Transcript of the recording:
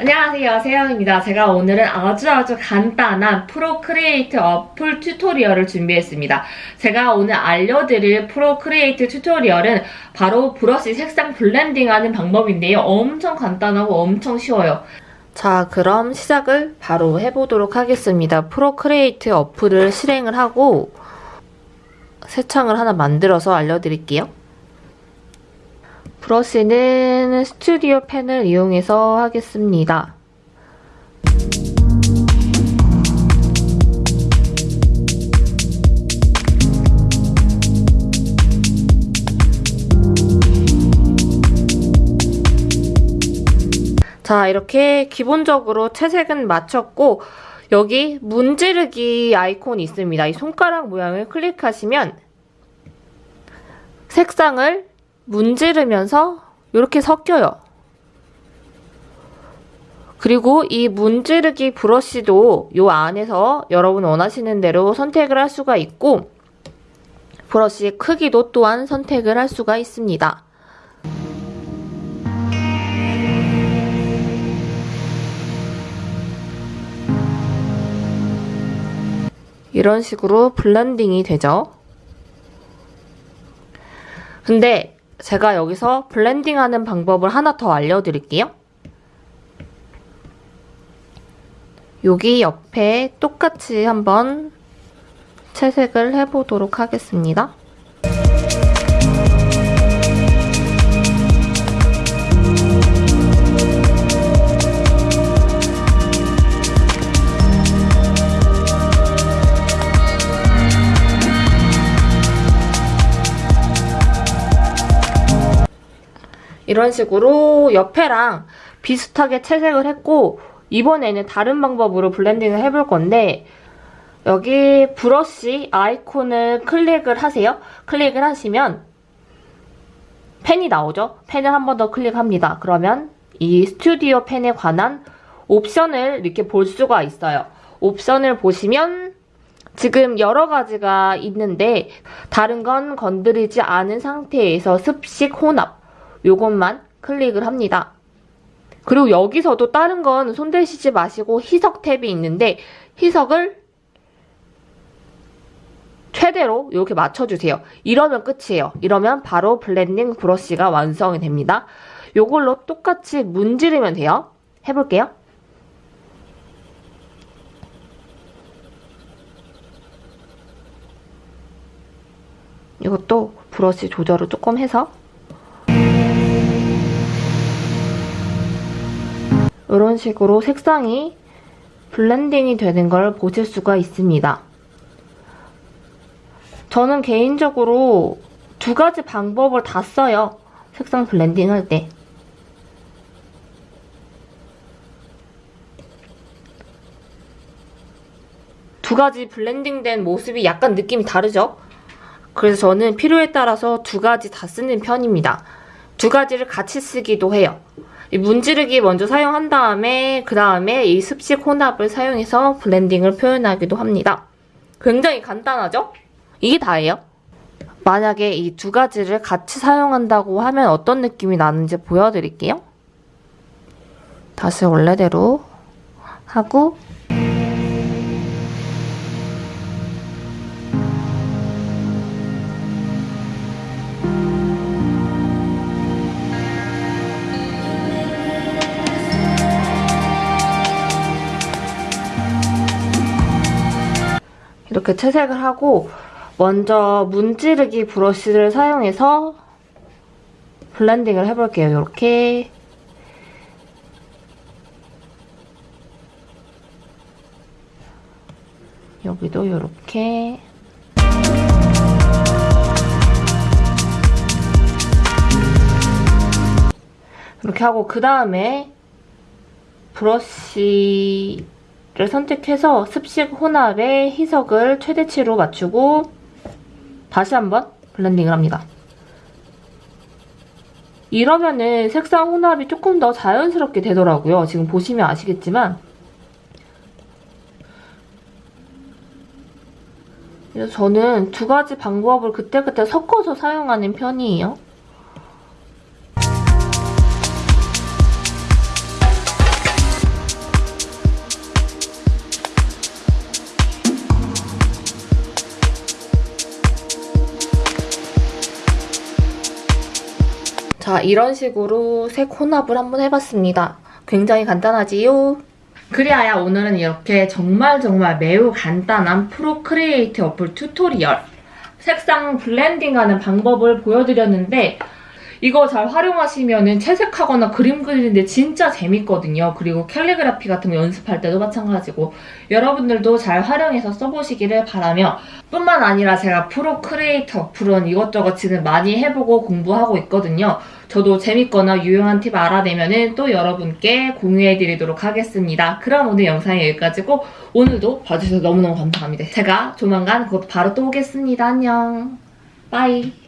안녕하세요 세영입니다. 제가 오늘은 아주 아주 간단한 프로크리에이트 어플 tutorial을 준비했습니다. 제가 오늘 알려드릴 프로크리에이트 tutorial은 바로 브러쉬 색상 블렌딩하는 방법인데요. 엄청 간단하고 엄청 쉬워요. 자 그럼 시작을 바로 해보도록 하겠습니다. 프로크리에이트 어플을 실행을 하고 새 창을 하나 만들어서 알려드릴게요. 브러쉬는 스튜디오 펜을 이용해서 하겠습니다. 자 이렇게 기본적으로 채색은 마쳤고 여기 문지르기 아이콘이 있습니다. 이 손가락 모양을 클릭하시면 색상을 문지르면서 이렇게 섞여요. 그리고 이 문지르기 브러쉬도 이 안에서 여러분 원하시는 대로 선택을 할 수가 있고 브러쉬의 크기도 또한 선택을 할 수가 있습니다. 이런 식으로 블렌딩이 되죠. 근데 제가 여기서 블렌딩하는 방법을 하나 더 알려드릴게요. 여기 옆에 똑같이 한번 채색을 해보도록 하겠습니다. 이런 식으로 옆에랑 비슷하게 채색을 했고 이번에는 다른 방법으로 블렌딩을 해볼 건데 여기 브러쉬 아이콘을 클릭을 하세요. 클릭을 하시면 펜이 나오죠. 펜을 한 번 더 클릭합니다. 그러면 이 스튜디오 펜에 관한 옵션을 이렇게 볼 수가 있어요. 옵션을 보시면 지금 여러 가지가 있는데 다른 건 건드리지 않은 상태에서 습식 혼합 요것만 클릭을 합니다. 그리고 여기서도 다른 건 손대시지 마시고 희석 탭이 있는데 희석을 최대로 이렇게 맞춰주세요. 이러면 끝이에요. 이러면 바로 블렌딩 브러쉬가 완성이 됩니다. 이걸로 똑같이 문지르면 돼요. 해볼게요. 이것도 브러쉬 조절을 조금 해서 이런 식으로 색상이 블렌딩이 되는 걸 보실 수가 있습니다. 저는 개인적으로 두 가지 방법을 다 써요. 색상 블렌딩 할 때. 두 가지 블렌딩된 모습이 약간 느낌이 다르죠? 그래서 저는 필요에 따라서 두 가지 다 쓰는 편입니다. 두 가지를 같이 쓰기도 해요. 문지르기 먼저 사용한 다음에 그 다음에 이 습식 혼합을 사용해서 블렌딩을 표현하기도 합니다. 굉장히 간단하죠? 이게 다예요. 만약에 이 두 가지를 같이 사용한다고 하면 어떤 느낌이 나는지 보여드릴게요. 다시 원래대로 하고 이렇게 채색을 하고 먼저 문지르기 브러쉬를 사용해서 블렌딩을 해볼게요. 이렇게 여기도 이렇게 이렇게 하고 그 다음에 브러쉬 를 선택해서 습식 혼합의 희석을 최대치로 맞추고 다시 한번 블렌딩을 합니다. 이러면은 색상 혼합이 조금 더 자연스럽게 되더라고요. 지금 보시면 아시겠지만 저는 두 가지 방법을 그때그때 섞어서 사용하는 편이에요. 자, 이런 식으로 색 혼합을 한번 해봤습니다. 굉장히 간단하지요? 그리하여 오늘은 이렇게 정말 정말 매우 간단한 Procreate 어플 튜토리얼 색상 블렌딩하는 방법을 보여드렸는데 이거 잘 활용하시면은 채색하거나 그림 그리는데 진짜 재밌거든요. 그리고 캘리그라피 같은 거 연습할 때도 마찬가지고 여러분들도 잘 활용해서 써보시기를 바라며 뿐만 아니라 제가 Procreate 어플은 이것저것 지금 많이 해보고 공부하고 있거든요. 저도 재밌거나 유용한 팁 알아내면은 또 여러분께 공유해드리도록 하겠습니다. 그럼 오늘 영상이 여기까지고 오늘도 봐주셔서 너무너무 감사합니다. 제가 조만간 곧 바로 또 오겠습니다. 안녕. 빠이.